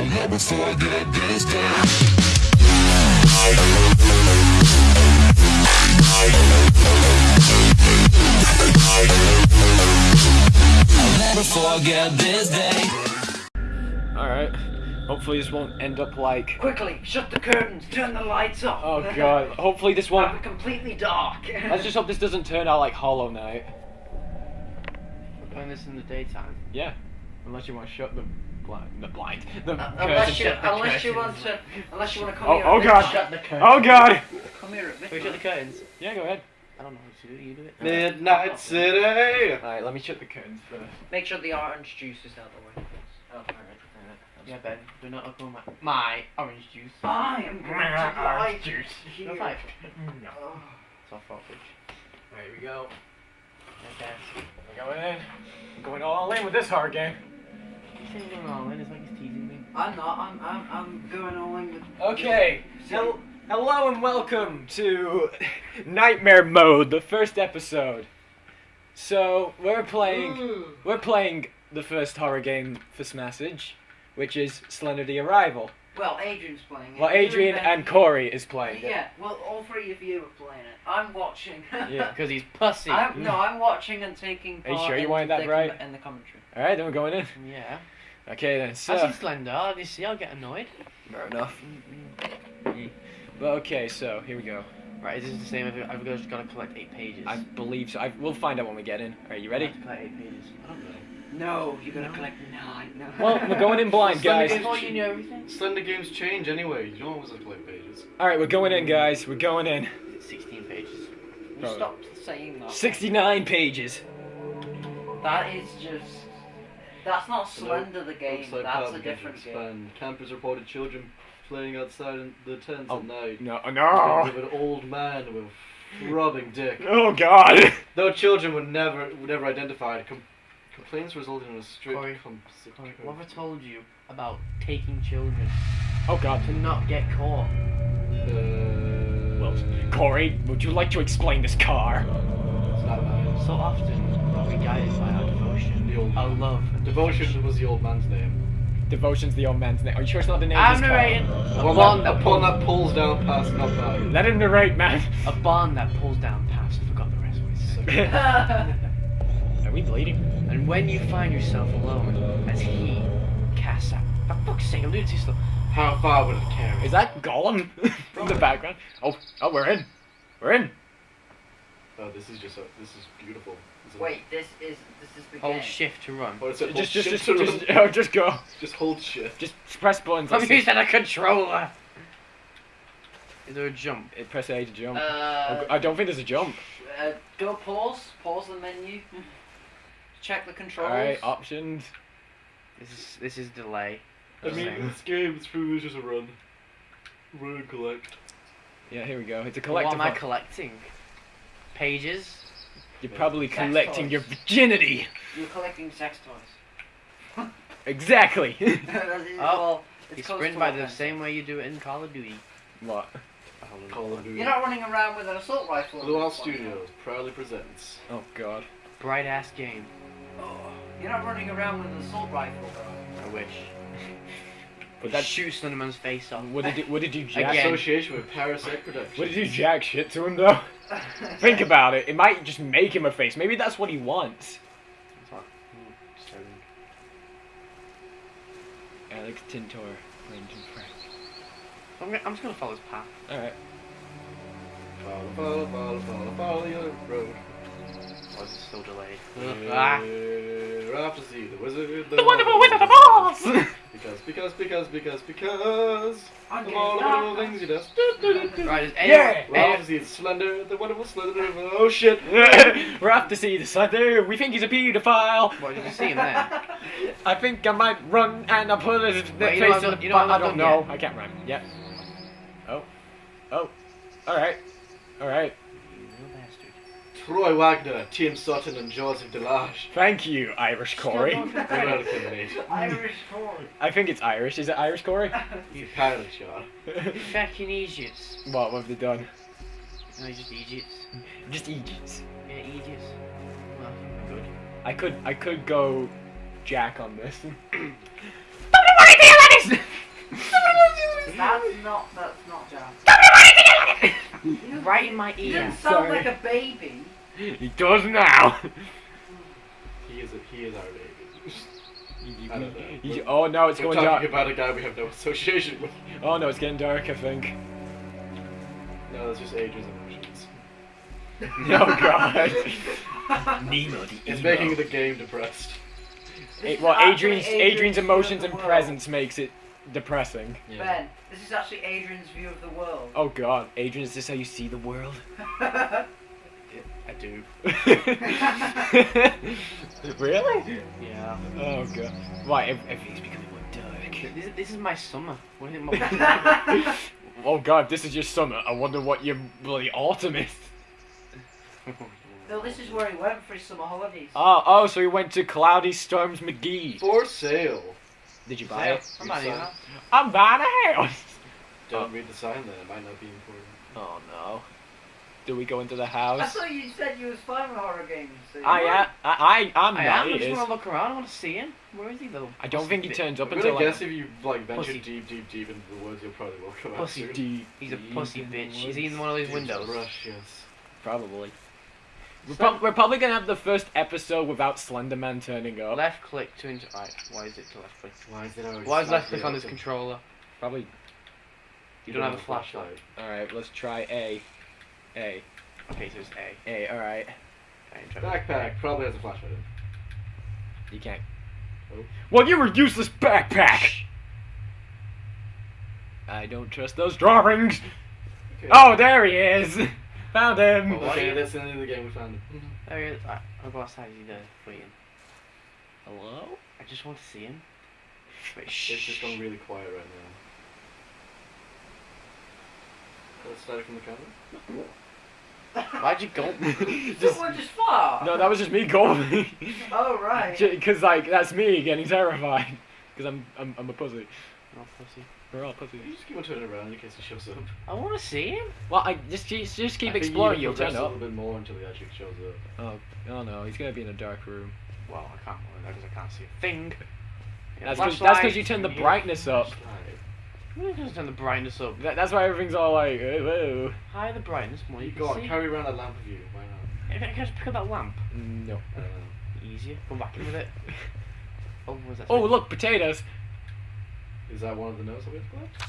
I'll never forget this day. I'll never forget this day. Alright. Hopefully this won't end up like. Quickly, shut the curtains, turn the lights off. Oh god. Hopefully this Have won't. it completely dark. Let's just hope this doesn't turn out like Hollow Knight. We're playing this in the daytime. Yeah. Unless you want to shut the blind. The blind. The Uh, unless you, shut the unless you want to, unless you want to come Oh, here. oh at god. Shut the curtains. Oh god. Come here at Can we shut the curtains? Yeah, go ahead. I don't know how to do it. You do it. Midnight City. Alright, let me shut the curtains first. Make sure the orange juice is out of the way. Oh, alright. Yeah, Ben. Do not open my, my orange juice. I am going to light juice. No here. five. No. Oh. It's our fault, bitch. There we go. Okay. We're going in. We're going all in with this hard game. He's saying going all in. It's like he's teasing me. I'm not. I'm. I'm. I'm going all in with. Okay. Hel- hello and welcome to Nightmare Mode, the first episode. So we're playing. We're playing the first horror game for Smassage, which is Slender the Arrival. Well, Adrian's playing it. Well, Adrian and Corey is playing it. Yeah. Well, all three of you are playing it. I'm watching. Yeah. Because he's pussy. I'm, no, I'm watching and taking Are you sure you in wanted that the right? com- in the commentary. All right, then we're going in. Yeah. Okay then. I So see Slender. Obviously, I'll get annoyed. fair enough. But okay, so here we go. Right, is this the same? I've, I've just got to collect eight pages. I believe so. I, we'll find out when we get in. Are you I ready? have to collect eight pages. I don't know. No, you're gonna No. collect nine. No. Well, we're going in blind, Slender guys. Games- Oh, you know everything. Slender games change anyway. You don't always have to collect pages. All right, we're going in, guys. We're going in. 16 pages. You stopped saying that. 69 pages. That is just. That's not Slender the game. Looks like That's a Pub different Games game. expand. Campers reported children playing outside in the tents Oh. at night. No, With no. an old man with a throbbing dick. Oh God. Though children were never were never identified, com- complaints resulted in a strict Corey, com- Corey, what have I told you about taking children Oh God. to not get caught? Uh, Well, Corey, would you like to explain this car? it's not mine. So often are we guided by our devotion, The old our man. love. and Devotion was the old man's name. Devotion's the old man's name. Are you sure it's not the name I'm of narrating. car? A Upon bond that, that, upon pulls, that pulls down past not by. Let him narrate, man. a bond that pulls down past. Forgot the rest of what he said. Are we bleeding? And when you find yourself alone, as he casts out. For fuck's sake, I'm doing too slow. How far would it carry? Is that Gollum from the background? Oh, oh, we're in. We're in. Oh, this is just a, this is beautiful. This is- Wait, this is this is the Hold game. shift to run. Oh, it's a Just, just, shift just, to just, run. oh, just go. Just hold shift. Just press buttons. I'm Let's see. using a controller. Is there a jump? It Press A to jump. Uh, I don't think there's a jump. uh, go pause. Pause the menu. Check the controls. Alright, options. This is this is delay. I mean, Same. this game it's pretty much just a run. Run and collect. Yeah, here we go. It's a What am I collecting? Pages. You're probably Sex collecting toys. your virginity. You're collecting sex toys. Exactly. That is- oh, well, it's You close sprint to by what the I'm same way you do it in Call of Duty. what? Call of Duty. You're not running around with an assault rifle. Blue Isle Studios proudly presents. Oh God. Bright ass game. Oh, you're not running around with an assault rifle, bro. I wish. But That that shoots Slenderman's face off. What did you, what did you jack? Again. Association with Parasite Productions. What did you jack shit to him though? Think about it. It might just make him a face. Maybe that's what he wants. It's not- disturbing. Alex Tintor, Brendan Frank. I'm, gonna, I'm just gonna follow his path. All right. Follow, follow, follow, follow, follow the other road. Why is it still delayed? Ah. Ah. We're off to see the wizard. The wonderful Wizard of Oz. Because, because, because, because, because. I'm Of all the getting wonderful things he does. Right, is Yeah. We're off to see the slender, the wonderful slender. Oh shit. We're off to see the Slender. We think he's a pedophile. What did you see him there? I think I might run and I'll put his face Wait, you know I've the you know. I don't done know. I can't rhyme. Yep. Oh. Oh. All right. All right. Roy Wagner, Tim Sutton, and Joseph Delage. Thank you, Irish Corey. Welcome, mate. Irish Corey. I think it's Irish. Is it Irish Corey? you apparently are. You fucking Egypt. What, what have they done? No, just Egypt. Just Egypt. Yeah, Egypt. Well, good. I could, I could go Jack on this. that's not, that's not Jack. right in my ear. You sound Sorry. like a baby. He does now. He is. A, he is our baby. I don't know. You- oh no, it's We're going talking dark. about a guy we have no association with. Oh no, it's getting dark. I think. No, that's just ages Adrian's emotions. no oh, god. Nemo the It's making the game depressed. This A- is well, actually Adrian's Adrian's emotions and presence makes it depressing. Ben, this is actually Adrian's view of the world. Oh god, Adrian, is this how you see the world? I do. really? Yeah. Oh god. Why? ev- Everything's becoming more dark. This, this is my summer. What do you think about Oh god, this is your summer. I wonder what your bloody autumn is. no, this is where he went for his summer holidays. Oh, oh, so he went to Cloudy Storms McGee. For sale. Did you buy it? Somebody, You huh? I'm buying a house. Oh. Don't read the sign then. It might not be important. Oh no. Do we go into the house. I thought you said you was fine with horror games. so- I am. I, I, I'm I not. am. I just want to look around. I want to see him. Where is he though? I don't think he Pussy turns up I'm until gonna like, guess if you like venture Pussy. deep, deep, deep into the woods, you'll probably will come out Pussy soon. deep. He's a deep pussy in bitch. Is he in one of these Deep windows? Brush, yes. Probably. We're, prob- we're probably gonna have the first episode without Slenderman turning up. Left click to inter. Right. Why is it to left click? Why is it always Why is left slightly click on this open? controller? Probably. You don't have a flashlight. All right, let's try A. A. Okay, so it's A. A. All right. Okay, to- Backpack probably has a flashlight in. You can't. Oh. Well, you're a useless backpack. I don't trust those drawings. Okay. Oh, there he is. Found him. Well, Okay, why- that's the end of the game. We found him. There he is. I'll go outside. Is there? Waiting. Hello? I just want to see him. Wait, It's just gone really quiet right now. Let's start from the camera. Why'd you go? Someone just fart. No, that was just me going. Oh right. Because like that's me getting terrified. Because I'm, I'm I'm a pussy. Oh, pussy. We're all pussies. You just keep on turning around in case he shows up. I want to see him. Well, I just just, just keep I exploring. you You'll progress turn a up. little bit more until he actually shows up. Oh, oh no, he's gonna be in a dark room. Well, I can't go in because I can't see a thing. Yeah, That's because you turn the brightness up. Flashlight. You just turn the brightness up. That, that's why everything's all like, whoa. Higher the brightness, more you You can go see. carry around a lamp with you. Why not? Can I just pick up that lamp? No. I. Easier. Go back in with it. Oh, what's that? Oh look, potatoes. Is that one of the notes that we have to collect?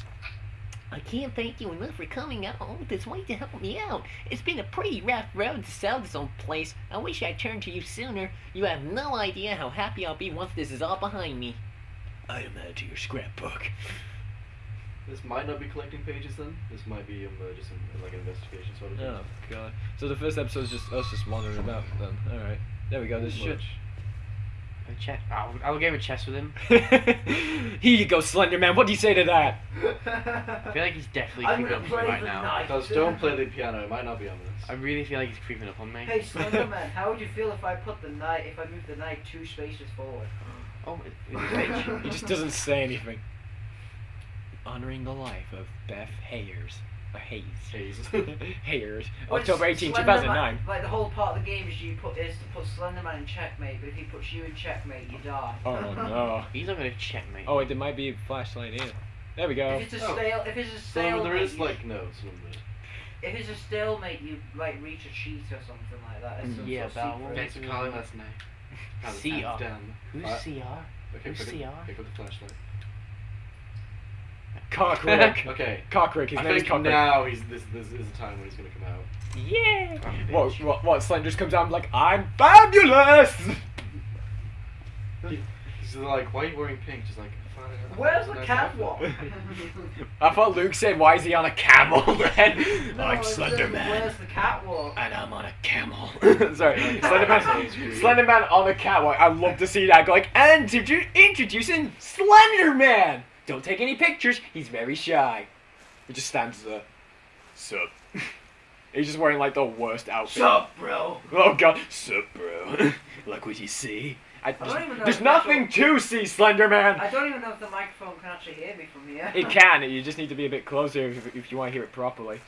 I can't thank you enough for coming out all this way to help me out. It's been a pretty rough road to sell this old place. I wish I'd turned to you sooner. You have no idea how happy I'll be once this is all behind me. Item added to your scrapbook. This might not be collecting pages then. This might be um, uh, just an, like an investigation sort of thing. Oh god. So the first episode is just us just wandering about then. Alright. There we go, this should. Much. A chest. I'll, I'll game a chess with him. Here you go, Slenderman. What do you say to that? I feel like he's definitely I'm creeping gonna up on me play right the now. knife. Does don't play the piano. It might not be on I this. really feel like he's creeping up on me. Hey Slenderman, how would you feel if I put the knife, if I move the knife two spaces forward? Oh, it, it's a bitch. He just doesn't say anything. Honoring the life of Beth Hayers. Or Hayes. Hayes. Hayers. Well, October 18, Slenderman- 2009. Like the whole part of the game is you put is to put Slenderman in checkmate, but if he puts you in checkmate, you die. Oh no. He's not gonna check me. Oh wait, there might be a flashlight here. There we go. If it's a Oh. stale, if it's a So stalemate, there is like notes. a if it's a stalemate, you like reach a cheat or something like that. It's some Yeah, sort of but I secret. won't. Thanks for calling last night. CR. Who's Uh, CR? Okay, Who's pick CR? up, pick up the flashlight. Cockrick. Okay. Cockrick. His I name is Cockrick. now he's this this is the time when he's gonna come out. Yeah. Ah, what, what, what? Slender just comes out and like, I'm fabulous! He's like, why are you wearing pink? Just like, Where's the nice catwalk? I thought Luke said, why is he on a camel then? No, I'm it says, Slenderman. Where's the catwalk? And I'm on a camel. Sorry, Slenderman, Slenderman on a catwalk. I'd love to see that. Go like, and introdu- introducing Slenderman. Don't take any pictures. He's very shy. He just stands there. Sup. He's just wearing like the worst outfit. Sup, bro? Oh god. Sup, bro. like what you see. I, don't there's even know there's nothing to see, Slenderman. I don't even know if the microphone can actually hear me from here. It can. You just need to be a bit closer if, if you want to hear it properly.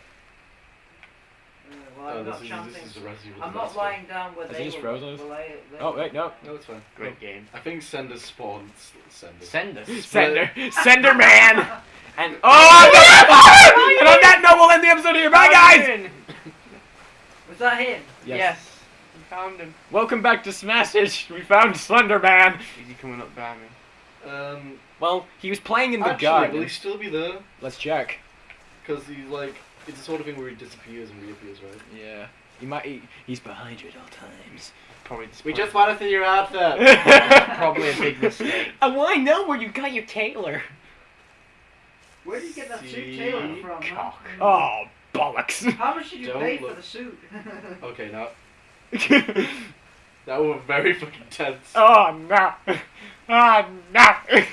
Well, Oh, I'm this not is chanting. this is the rest of I'm not lying down where Has they he were- frozen us? were they- they Oh wait, no. No, it's fine. Great game. I think Sender spawned. Sender. Send us. Sender, Sender Man, and oh, and on that note, we'll end the episode here. Bye, guys. Was that him? Yes. We found him. Welcome back to Smashage. We found Slender Man. Is he coming up behind me? Um, Well, he was playing in the actually, garden. will he still be there? Let's check. Because he's like, it's the sort of thing where he disappears and reappears, right? Yeah. He might. He, he's behind you at all times. Probably. We just want to see your outfit. Probably a big mistake. And why know where you got your tailor? Where did you get that suit See, tailored from? man? cock. Oh bollocks! How much did you Don't pay for look. the suit? okay, now that was very fucking tense. oh no! Oh no!